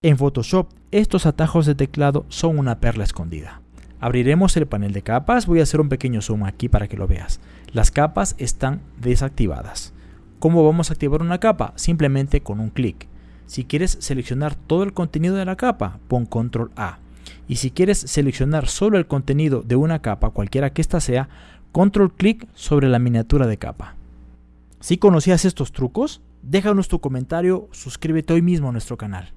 En Photoshop, estos atajos de teclado son una perla escondida. Abriremos el panel de capas, voy a hacer un pequeño zoom aquí para que lo veas. Las capas están desactivadas. ¿Cómo vamos a activar una capa? Simplemente con un clic. Si quieres seleccionar todo el contenido de la capa, pon control A. Y si quieres seleccionar solo el contenido de una capa, cualquiera que ésta sea, control clic sobre la miniatura de capa. Si conocías estos trucos, déjanos tu comentario, suscríbete hoy mismo a nuestro canal.